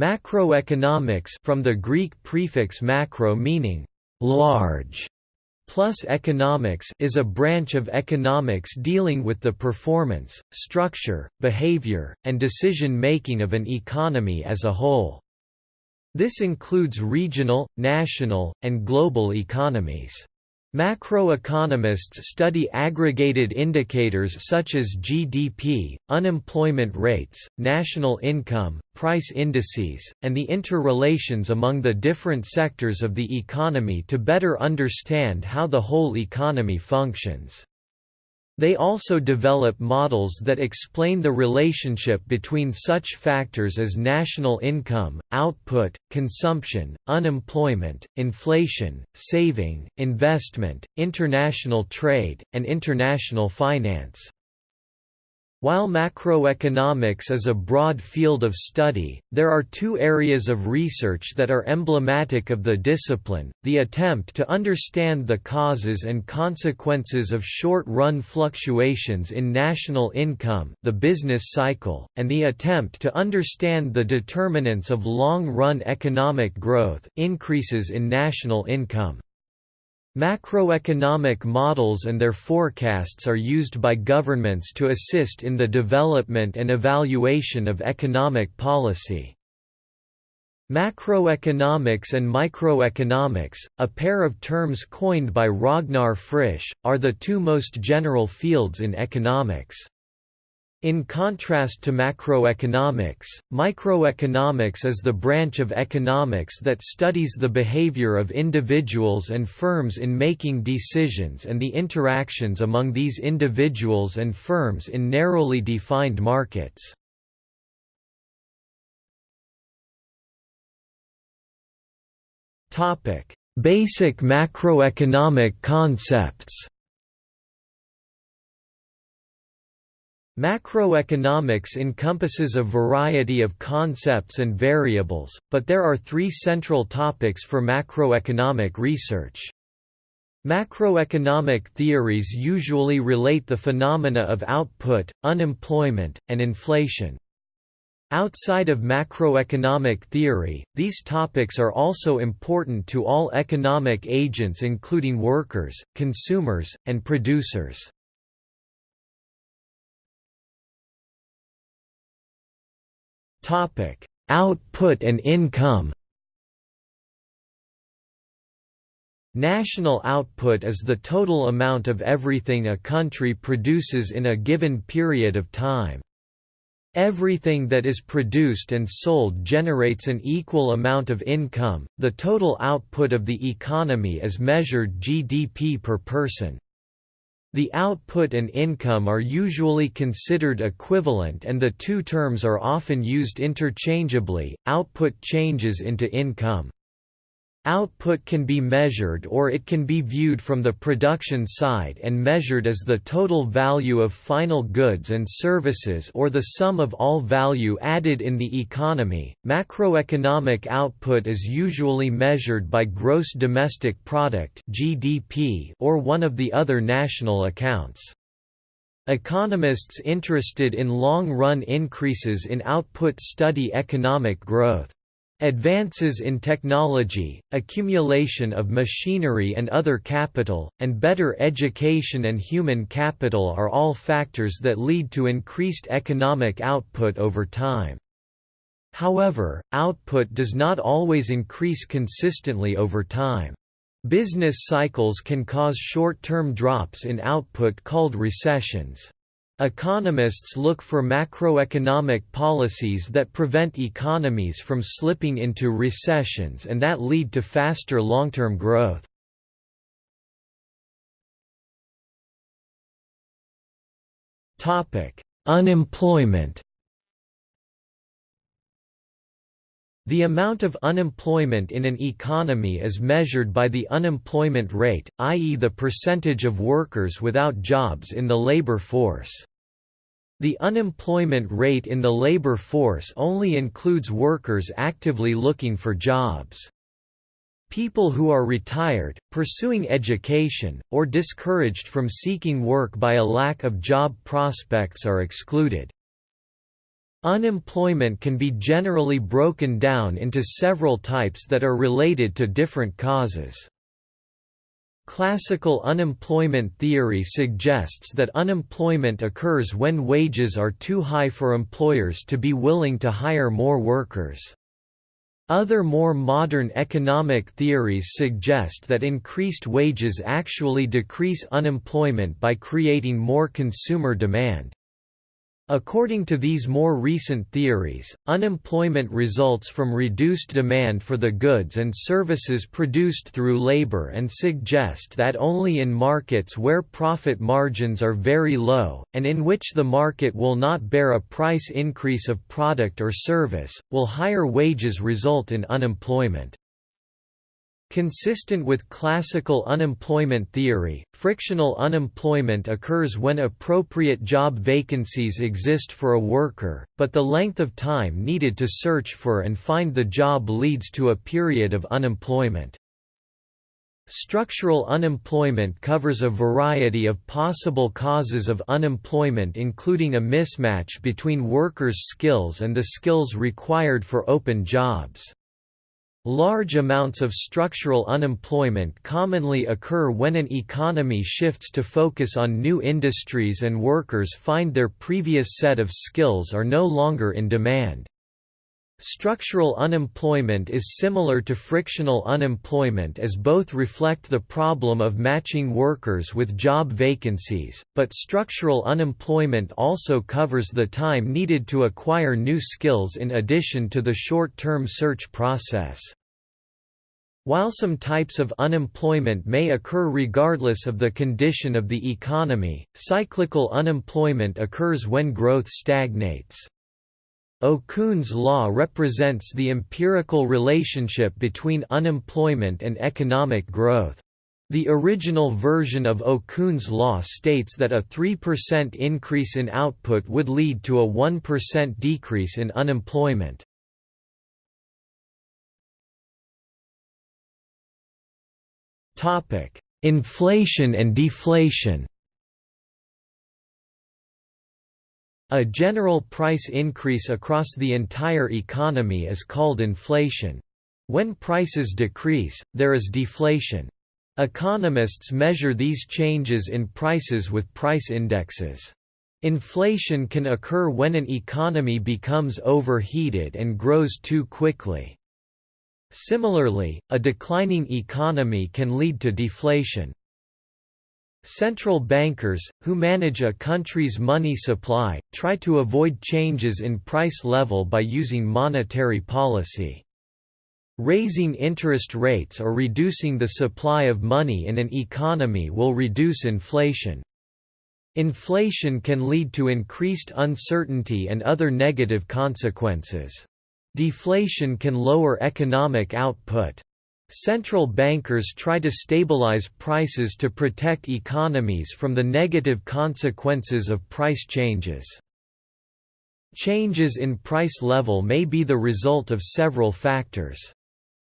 Macroeconomics from the Greek prefix macro meaning large plus economics is a branch of economics dealing with the performance, structure, behavior, and decision-making of an economy as a whole. This includes regional, national, and global economies. Macroeconomists study aggregated indicators such as GDP, unemployment rates, national income, price indices, and the interrelations among the different sectors of the economy to better understand how the whole economy functions. They also develop models that explain the relationship between such factors as national income, output, consumption, unemployment, inflation, saving, investment, international trade, and international finance. While macroeconomics is a broad field of study, there are two areas of research that are emblematic of the discipline, the attempt to understand the causes and consequences of short-run fluctuations in national income the business cycle, and the attempt to understand the determinants of long-run economic growth increases in national income. Macroeconomic models and their forecasts are used by governments to assist in the development and evaluation of economic policy. Macroeconomics and microeconomics, a pair of terms coined by Ragnar Frisch, are the two most general fields in economics. In contrast to macroeconomics, microeconomics is the branch of economics that studies the behavior of individuals and firms in making decisions and the interactions among these individuals and firms in narrowly defined markets. Basic macroeconomic concepts Macroeconomics encompasses a variety of concepts and variables, but there are three central topics for macroeconomic research. Macroeconomic theories usually relate the phenomena of output, unemployment, and inflation. Outside of macroeconomic theory, these topics are also important to all economic agents including workers, consumers, and producers. Topic: Output and income. National output is the total amount of everything a country produces in a given period of time. Everything that is produced and sold generates an equal amount of income. The total output of the economy is measured GDP per person. The output and income are usually considered equivalent and the two terms are often used interchangeably. Output changes into income. Output can be measured or it can be viewed from the production side and measured as the total value of final goods and services or the sum of all value added in the economy. Macroeconomic output is usually measured by gross domestic product (GDP) or one of the other national accounts. Economists interested in long-run increases in output study economic growth. Advances in technology, accumulation of machinery and other capital, and better education and human capital are all factors that lead to increased economic output over time. However, output does not always increase consistently over time. Business cycles can cause short-term drops in output called recessions. Economists look for macroeconomic policies that prevent economies from slipping into recessions and that lead to faster long-term growth. Unemployment The amount of unemployment in an economy is measured by the unemployment rate, i.e. the percentage of workers without jobs in the labor force. The unemployment rate in the labor force only includes workers actively looking for jobs. People who are retired, pursuing education, or discouraged from seeking work by a lack of job prospects are excluded. Unemployment can be generally broken down into several types that are related to different causes. Classical unemployment theory suggests that unemployment occurs when wages are too high for employers to be willing to hire more workers. Other more modern economic theories suggest that increased wages actually decrease unemployment by creating more consumer demand. According to these more recent theories, unemployment results from reduced demand for the goods and services produced through labor and suggest that only in markets where profit margins are very low, and in which the market will not bear a price increase of product or service, will higher wages result in unemployment. Consistent with classical unemployment theory, frictional unemployment occurs when appropriate job vacancies exist for a worker, but the length of time needed to search for and find the job leads to a period of unemployment. Structural unemployment covers a variety of possible causes of unemployment including a mismatch between workers' skills and the skills required for open jobs. Large amounts of structural unemployment commonly occur when an economy shifts to focus on new industries and workers find their previous set of skills are no longer in demand. Structural unemployment is similar to frictional unemployment as both reflect the problem of matching workers with job vacancies, but structural unemployment also covers the time needed to acquire new skills in addition to the short-term search process. While some types of unemployment may occur regardless of the condition of the economy, cyclical unemployment occurs when growth stagnates. Okun's law represents the empirical relationship between unemployment and economic growth. The original version of Okun's law states that a 3% increase in output would lead to a 1% decrease in unemployment. Inflation and deflation A general price increase across the entire economy is called inflation. When prices decrease, there is deflation. Economists measure these changes in prices with price indexes. Inflation can occur when an economy becomes overheated and grows too quickly. Similarly, a declining economy can lead to deflation. Central bankers, who manage a country's money supply, try to avoid changes in price level by using monetary policy. Raising interest rates or reducing the supply of money in an economy will reduce inflation. Inflation can lead to increased uncertainty and other negative consequences. Deflation can lower economic output. Central bankers try to stabilize prices to protect economies from the negative consequences of price changes. Changes in price level may be the result of several factors.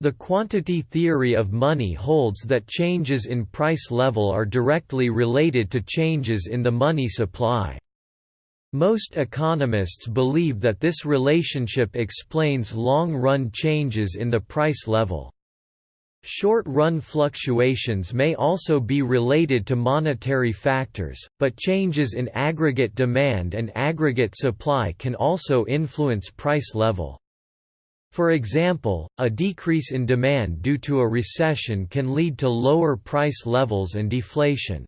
The quantity theory of money holds that changes in price level are directly related to changes in the money supply. Most economists believe that this relationship explains long-run changes in the price level. Short-run fluctuations may also be related to monetary factors, but changes in aggregate demand and aggregate supply can also influence price level. For example, a decrease in demand due to a recession can lead to lower price levels and deflation.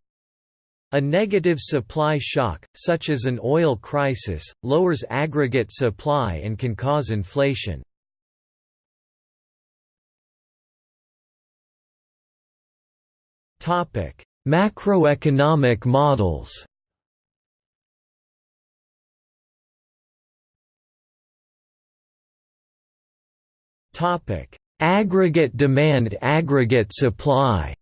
A negative supply shock, such as an oil crisis, lowers aggregate supply and can cause inflation. Topic: Macroeconomic models. Topic: Aggregate demand, aggregate supply.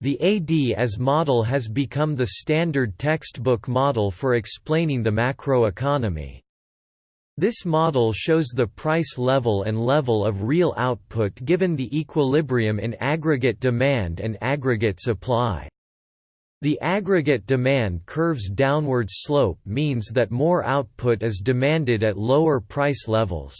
The AD-AS model has become the standard textbook model for explaining the macroeconomy. This model shows the price level and level of real output given the equilibrium in aggregate demand and aggregate supply. The aggregate demand curve's downward slope means that more output is demanded at lower price levels.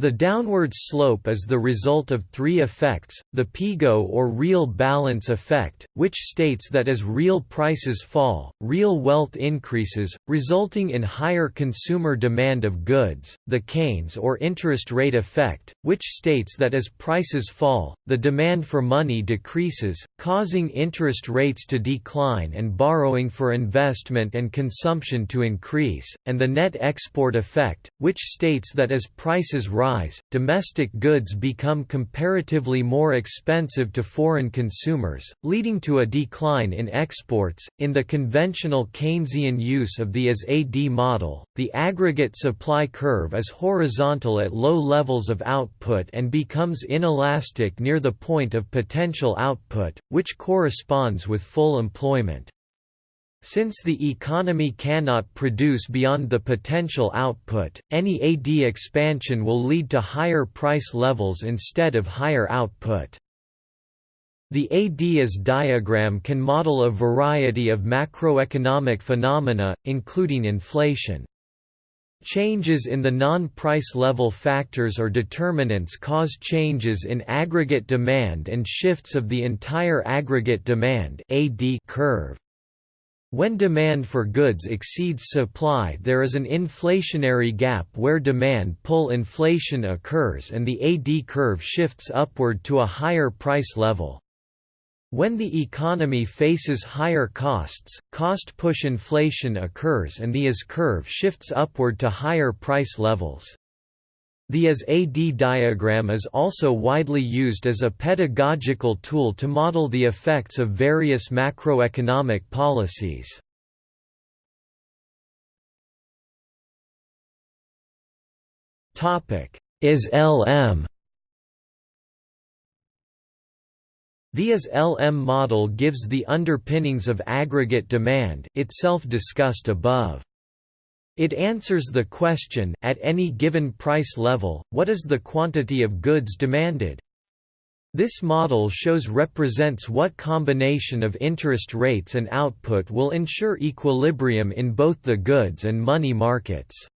The downward slope is the result of three effects, the Pigou or real balance effect, which states that as real prices fall, real wealth increases, resulting in higher consumer demand of goods, the Keynes or interest rate effect, which states that as prices fall, the demand for money decreases, causing interest rates to decline and borrowing for investment and consumption to increase, and the net export effect, which states that as prices rise rise, domestic goods become comparatively more expensive to foreign consumers, leading to a decline in exports. In the conventional Keynesian use of the AS-AD model, the aggregate supply curve is horizontal at low levels of output and becomes inelastic near the point of potential output, which corresponds with full employment. Since the economy cannot produce beyond the potential output, any AD expansion will lead to higher price levels instead of higher output. The AD-AS diagram can model a variety of macroeconomic phenomena, including inflation. Changes in the non-price level factors or determinants cause changes in aggregate demand and shifts of the entire aggregate demand AD curve. When demand for goods exceeds supply there is an inflationary gap where demand pull inflation occurs and the AD curve shifts upward to a higher price level. When the economy faces higher costs, cost push inflation occurs and the AS curve shifts upward to higher price levels. The AS-AD diagram is also widely used as a pedagogical tool to model the effects of various macroeconomic policies. IS-LM The IS-LM model gives the underpinnings of aggregate demand itself discussed above. It answers the question, at any given price level, what is the quantity of goods demanded? This model shows represents what combination of interest rates and output will ensure equilibrium in both the goods and money markets.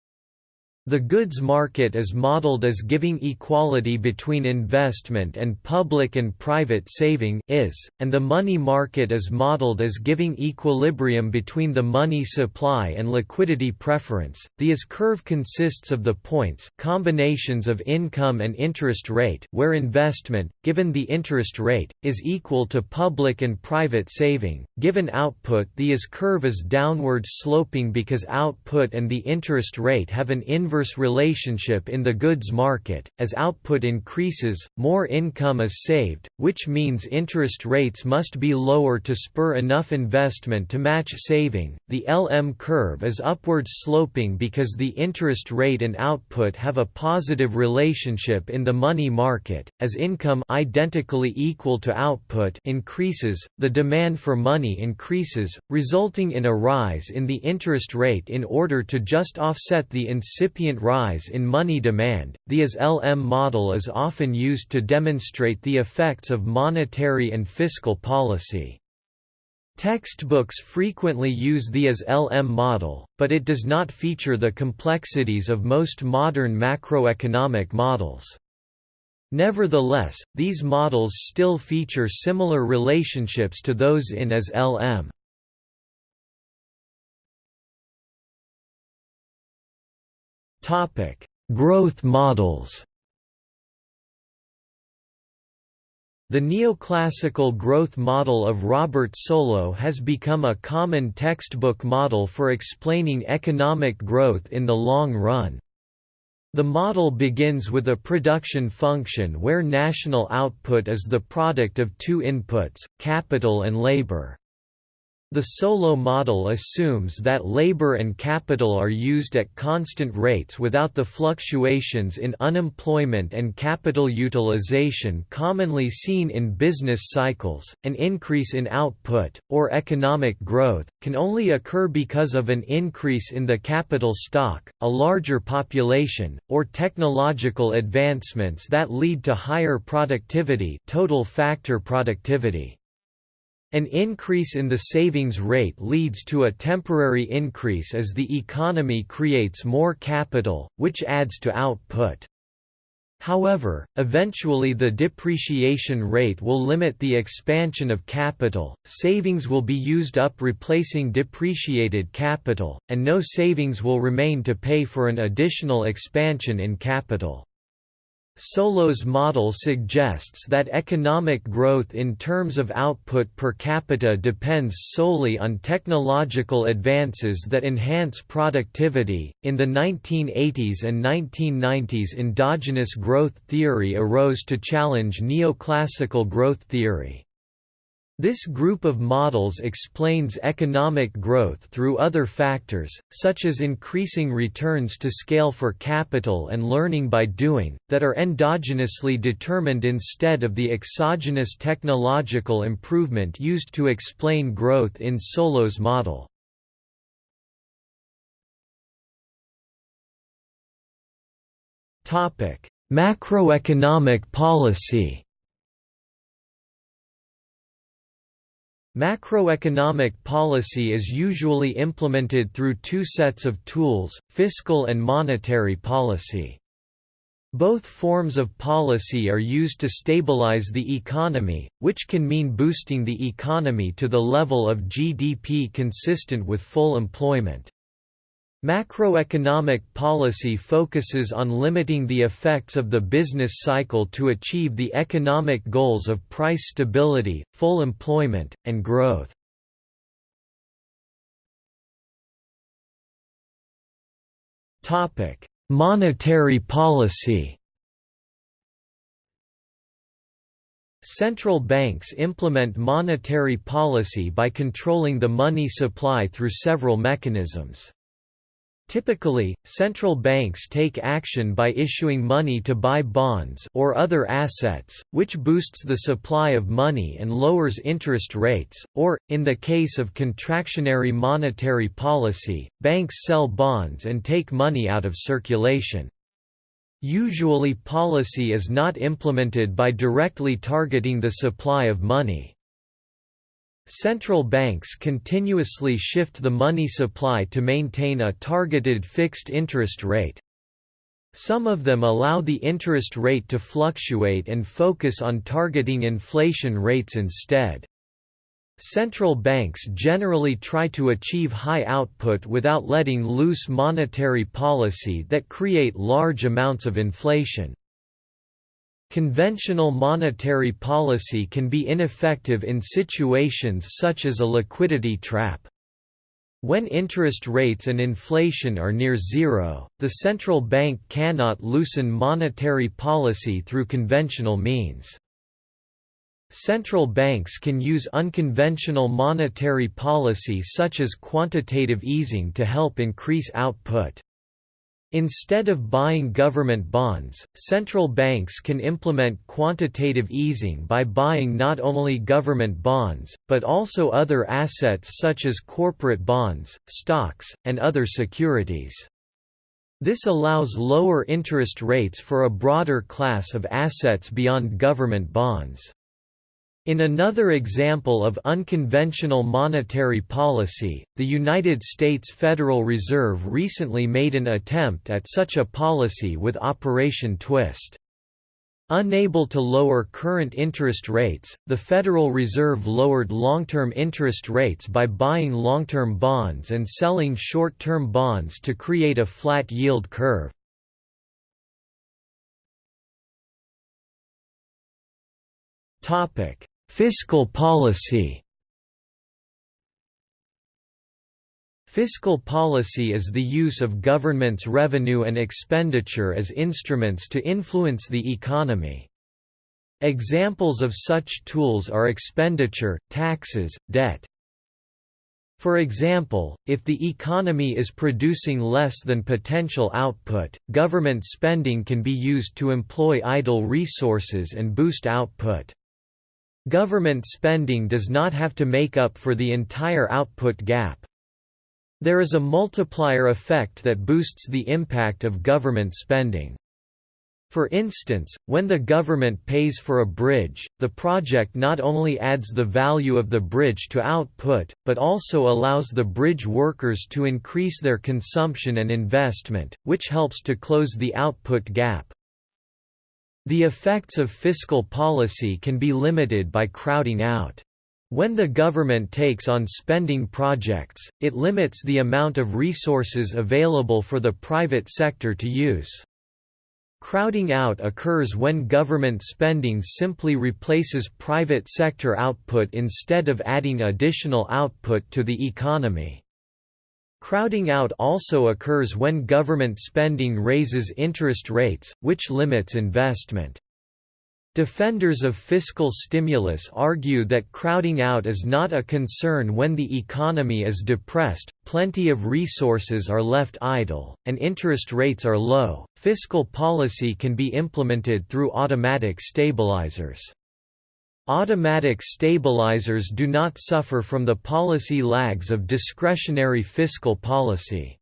The goods market is modeled as giving equality between investment and public and private saving is, and the money market is modeled as giving equilibrium between the money supply and liquidity preference. The IS curve consists of the points combinations of income and interest rate where investment, given the interest rate, is equal to public and private saving. Given output the IS curve is downward sloping because output and the interest rate have an inverse inverse relationship in the goods market. As output increases, more income is saved, which means interest rates must be lower to spur enough investment to match saving. The LM curve is upward sloping because the interest rate and output have a positive relationship in the money market. As income identically equal to output increases, the demand for money increases, resulting in a rise in the interest rate in order to just offset the incipient rise in money demand. The IS-LM model is often used to demonstrate the effects of monetary and fiscal policy. Textbooks frequently use the IS-LM model, but it does not feature the complexities of most modern macroeconomic models. Nevertheless, these models still feature similar relationships to those in IS-LM. Topic: Growth models. The neoclassical growth model of Robert Solow has become a common textbook model for explaining economic growth in the long run. The model begins with a production function where national output is the product of two inputs, capital and labor. The Solow model assumes that labor and capital are used at constant rates without the fluctuations in unemployment and capital utilization commonly seen in business cycles. An increase in output, or economic growth, can only occur because of an increase in the capital stock, a larger population, or technological advancements that lead to higher productivity, total factor productivity. An increase in the savings rate leads to a temporary increase as the economy creates more capital, which adds to output. However, eventually the depreciation rate will limit the expansion of capital, savings will be used up replacing depreciated capital, and no savings will remain to pay for an additional expansion in capital. Solow's model suggests that economic growth in terms of output per capita depends solely on technological advances that enhance productivity. In the 1980s and 1990s, endogenous growth theory arose to challenge neoclassical growth theory. This group of models explains economic growth through other factors, such as increasing returns to scale for capital and learning by doing, that are endogenously determined instead of the exogenous technological improvement used to explain growth in Solow's model. Macroeconomic policy Macroeconomic policy is usually implemented through two sets of tools, fiscal and monetary policy. Both forms of policy are used to stabilize the economy, which can mean boosting the economy to the level of GDP consistent with full employment. Macroeconomic policy focuses on limiting the effects of the business cycle to achieve the economic goals of price stability, full employment, and growth. Monetary policy Central banks implement monetary policy by controlling the money supply through several mechanisms. Typically, central banks take action by issuing money to buy bonds or other assets, which boosts the supply of money and lowers interest rates, or, in the case of contractionary monetary policy, banks sell bonds and take money out of circulation. Usually policy is not implemented by directly targeting the supply of money. Central banks continuously shift the money supply to maintain a targeted fixed interest rate. Some of them allow the interest rate to fluctuate and focus on targeting inflation rates instead. Central banks generally try to achieve high output without letting loose monetary policy that create large amounts of inflation. Conventional monetary policy can be ineffective in situations such as a liquidity trap. When interest rates and inflation are near zero, the central bank cannot loosen monetary policy through conventional means. Central banks can use unconventional monetary policy such as quantitative easing to help increase output. Instead of buying government bonds, central banks can implement quantitative easing by buying not only government bonds, but also other assets such as corporate bonds, stocks, and other securities. This allows lower interest rates for a broader class of assets beyond government bonds. In another example of unconventional monetary policy, the United States Federal Reserve recently made an attempt at such a policy with Operation Twist. Unable to lower current interest rates, the Federal Reserve lowered long-term interest rates by buying long-term bonds and selling short-term bonds to create a flat yield curve. Topic: Fiscal policy Fiscal policy is the use of government's revenue and expenditure as instruments to influence the economy. Examples of such tools are expenditure, taxes, debt. For example, if the economy is producing less than potential output, government spending can be used to employ idle resources and boost output. Government spending does not have to make up for the entire output gap. There is a multiplier effect that boosts the impact of government spending. For instance, when the government pays for a bridge, the project not only adds the value of the bridge to output, but also allows the bridge workers to increase their consumption and investment, which helps to close the output gap. The effects of fiscal policy can be limited by crowding out. When the government takes on spending projects, it limits the amount of resources available for the private sector to use. Crowding out occurs when government spending simply replaces private sector output instead of adding additional output to the economy. Crowding out also occurs when government spending raises interest rates, which limits investment. Defenders of fiscal stimulus argue that crowding out is not a concern when the economy is depressed, plenty of resources are left idle, and interest rates are low. Fiscal policy can be implemented through automatic stabilizers. Automatic stabilizers do not suffer from the policy lags of discretionary fiscal policy.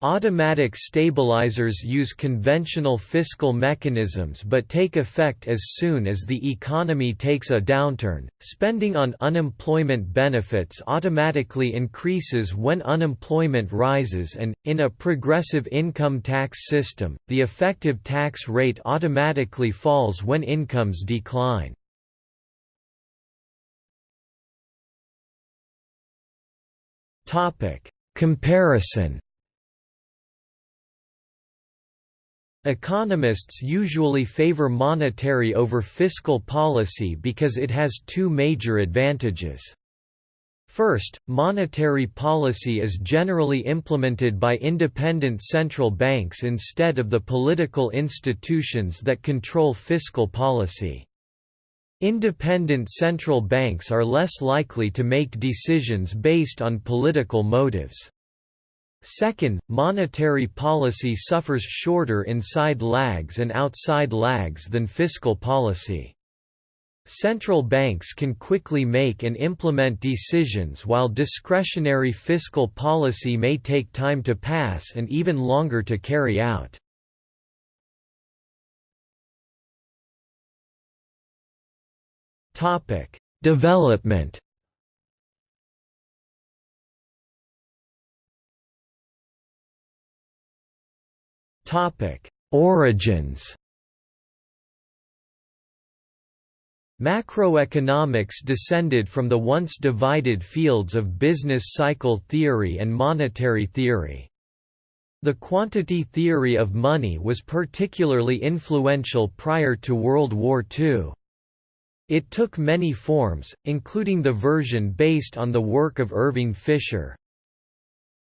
Automatic stabilizers use conventional fiscal mechanisms but take effect as soon as the economy takes a downturn. Spending on unemployment benefits automatically increases when unemployment rises, and, in a progressive income tax system, the effective tax rate automatically falls when incomes decline. Comparison Economists usually favor monetary over fiscal policy because it has two major advantages. First, monetary policy is generally implemented by independent central banks instead of the political institutions that control fiscal policy. Independent central banks are less likely to make decisions based on political motives. Second, monetary policy suffers shorter inside lags and outside lags than fiscal policy. Central banks can quickly make and implement decisions while discretionary fiscal policy may take time to pass and even longer to carry out. Development Topic: Origins. Macroeconomics descended from the once divided fields of business cycle theory and monetary theory. The quantity theory of money was particularly influential prior to World War II. It took many forms, including the version based on the work of Irving Fisher.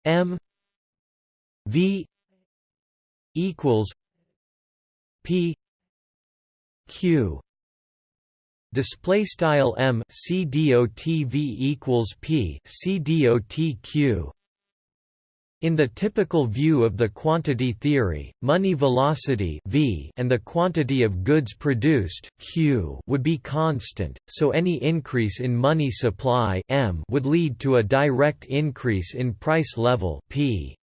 M v equals P Q display style M C D O T V equals P C D O T Q in the typical view of the quantity theory, money velocity v and the quantity of goods produced q would be constant, so any increase in money supply m would lead to a direct increase in price level p.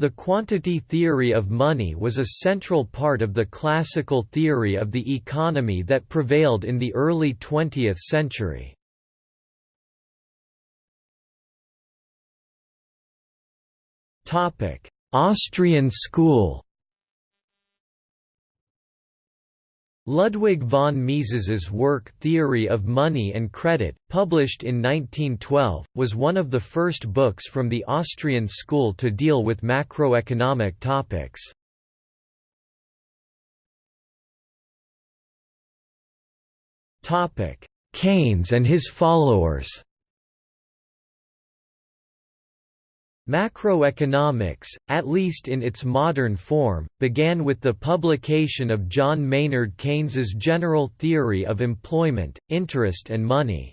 The quantity theory of money was a central part of the classical theory of the economy that prevailed in the early 20th century. Austrian school Ludwig von Mises's work Theory of Money and Credit, published in 1912, was one of the first books from the Austrian school to deal with macroeconomic topics. Keynes and his followers Macroeconomics, at least in its modern form, began with the publication of John Maynard Keynes's General Theory of Employment, Interest and Money.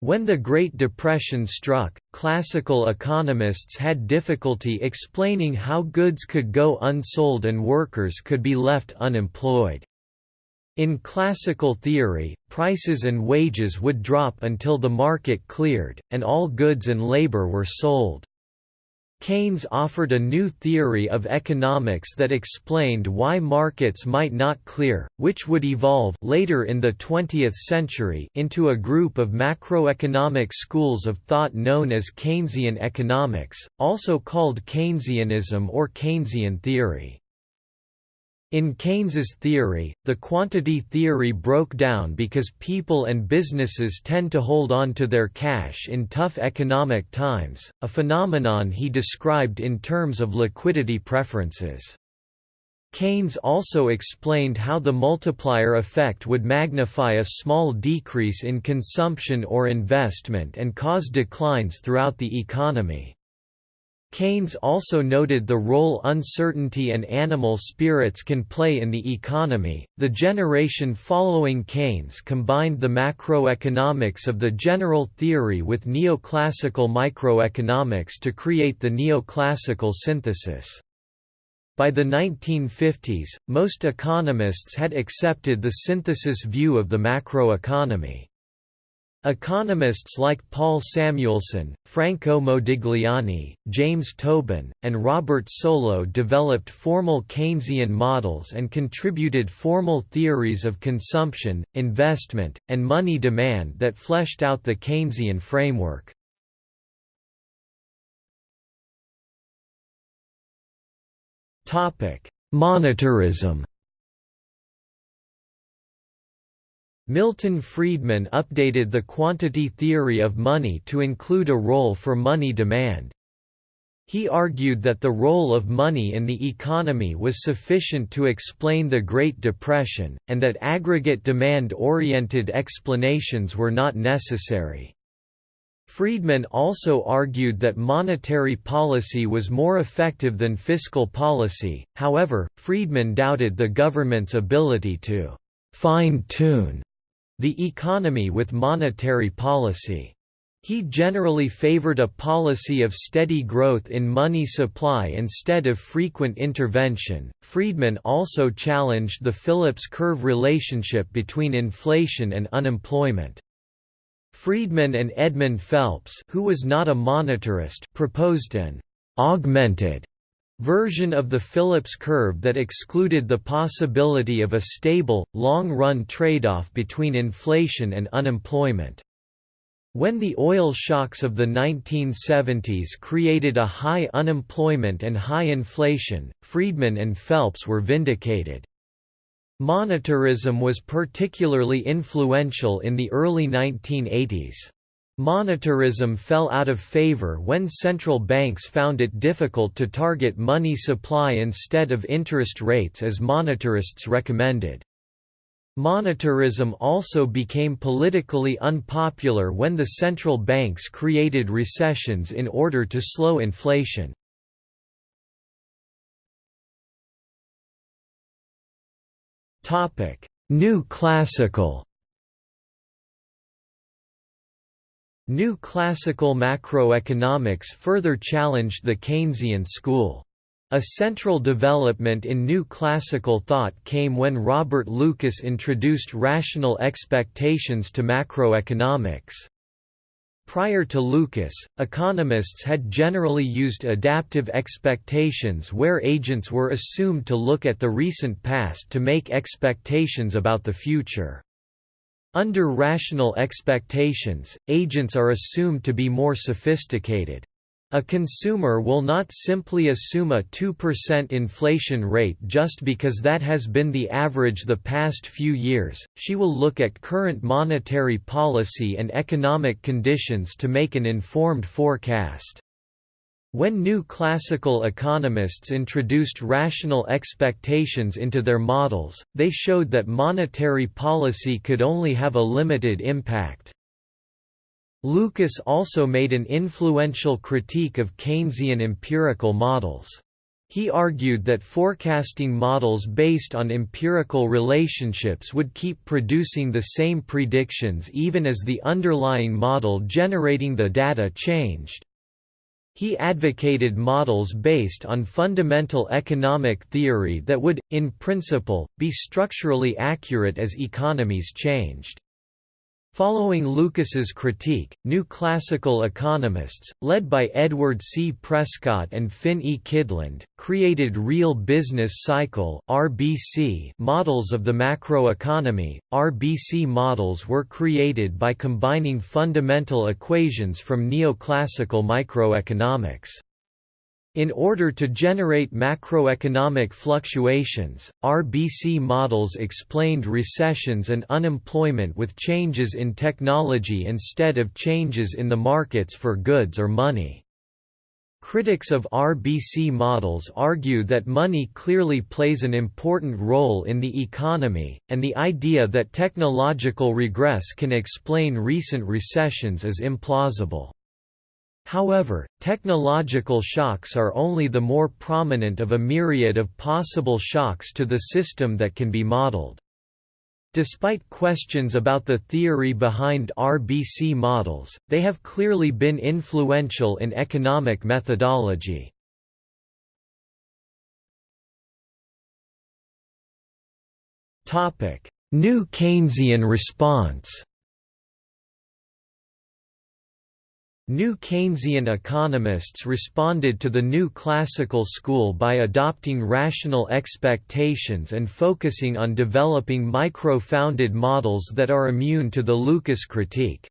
When the Great Depression struck, classical economists had difficulty explaining how goods could go unsold and workers could be left unemployed. In classical theory, prices and wages would drop until the market cleared, and all goods and labor were sold. Keynes offered a new theory of economics that explained why markets might not clear, which would evolve later in the 20th century into a group of macroeconomic schools of thought known as Keynesian economics, also called Keynesianism or Keynesian theory. In Keynes's theory, the quantity theory broke down because people and businesses tend to hold on to their cash in tough economic times, a phenomenon he described in terms of liquidity preferences. Keynes also explained how the multiplier effect would magnify a small decrease in consumption or investment and cause declines throughout the economy. Keynes also noted the role uncertainty and animal spirits can play in the economy. The generation following Keynes combined the macroeconomics of the general theory with neoclassical microeconomics to create the neoclassical synthesis. By the 1950s, most economists had accepted the synthesis view of the macroeconomy. Economists like Paul Samuelson, Franco Modigliani, James Tobin, and Robert Solow developed formal Keynesian models and contributed formal theories of consumption, investment, and money demand that fleshed out the Keynesian framework. Monetarism Milton Friedman updated the quantity theory of money to include a role for money demand. He argued that the role of money in the economy was sufficient to explain the Great Depression, and that aggregate demand-oriented explanations were not necessary. Friedman also argued that monetary policy was more effective than fiscal policy, however, Friedman doubted the government's ability to «fine-tune» the economy with monetary policy. He generally favored a policy of steady growth in money supply instead of frequent intervention. Friedman also challenged the Phillips curve relationship between inflation and unemployment. Friedman and Edmund Phelps, who was not a monetarist, proposed an augmented version of the Phillips curve that excluded the possibility of a stable, long-run trade-off between inflation and unemployment. When the oil shocks of the 1970s created a high unemployment and high inflation, Friedman and Phelps were vindicated. Monetarism was particularly influential in the early 1980s. Monetarism fell out of favor when central banks found it difficult to target money supply instead of interest rates as monetarists recommended. Monetarism also became politically unpopular when the central banks created recessions in order to slow inflation. New classical New classical macroeconomics further challenged the Keynesian school. A central development in new classical thought came when Robert Lucas introduced rational expectations to macroeconomics. Prior to Lucas, economists had generally used adaptive expectations where agents were assumed to look at the recent past to make expectations about the future. Under rational expectations, agents are assumed to be more sophisticated. A consumer will not simply assume a 2% inflation rate just because that has been the average the past few years, she will look at current monetary policy and economic conditions to make an informed forecast. When new classical economists introduced rational expectations into their models, they showed that monetary policy could only have a limited impact. Lucas also made an influential critique of Keynesian empirical models. He argued that forecasting models based on empirical relationships would keep producing the same predictions even as the underlying model generating the data changed. He advocated models based on fundamental economic theory that would, in principle, be structurally accurate as economies changed. Following Lucas's critique, new classical economists, led by Edward C. Prescott and Finn E. Kydland, created real business cycle (RBC) models of the macroeconomy. RBC models were created by combining fundamental equations from neoclassical microeconomics. In order to generate macroeconomic fluctuations, RBC models explained recessions and unemployment with changes in technology instead of changes in the markets for goods or money. Critics of RBC models argue that money clearly plays an important role in the economy, and the idea that technological regress can explain recent recessions is implausible. However, technological shocks are only the more prominent of a myriad of possible shocks to the system that can be modeled. Despite questions about the theory behind RBC models, they have clearly been influential in economic methodology. New Keynesian response New Keynesian economists responded to the new classical school by adopting rational expectations and focusing on developing micro-founded models that are immune to the Lucas critique.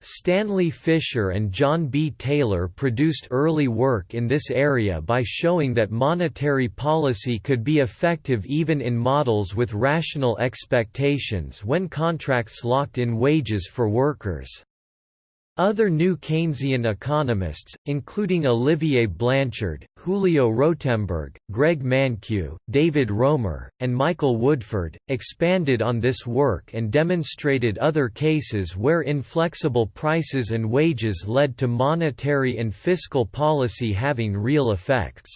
Stanley Fischer and John B. Taylor produced early work in this area by showing that monetary policy could be effective even in models with rational expectations when contracts locked in wages for workers. Other new Keynesian economists, including Olivier Blanchard, Julio Rotemberg, Greg Mankiw, David Romer, and Michael Woodford, expanded on this work and demonstrated other cases where inflexible prices and wages led to monetary and fiscal policy having real effects.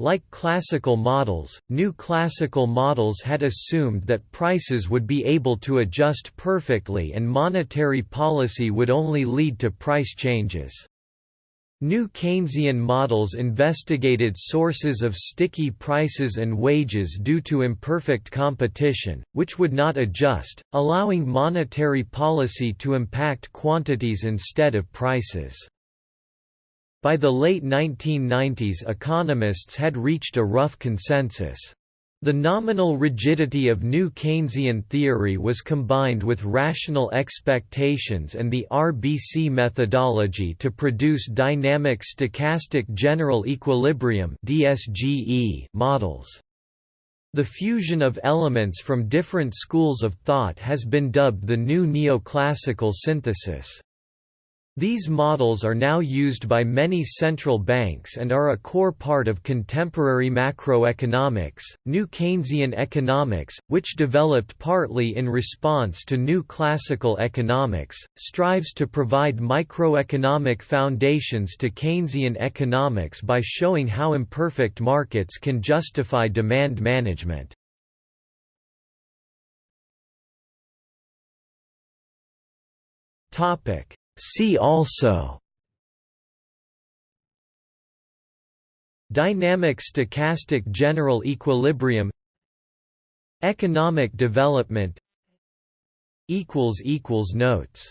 Like classical models, new classical models had assumed that prices would be able to adjust perfectly and monetary policy would only lead to price changes. New Keynesian models investigated sources of sticky prices and wages due to imperfect competition, which would not adjust, allowing monetary policy to impact quantities instead of prices. By the late 1990s economists had reached a rough consensus. The nominal rigidity of new Keynesian theory was combined with rational expectations and the RBC methodology to produce dynamic stochastic general equilibrium models. The fusion of elements from different schools of thought has been dubbed the new neoclassical synthesis. These models are now used by many central banks and are a core part of contemporary macroeconomics. New Keynesian economics, which developed partly in response to new classical economics, strives to provide microeconomic foundations to Keynesian economics by showing how imperfect markets can justify demand management. Topic See also Dynamic stochastic general equilibrium Economic development Notes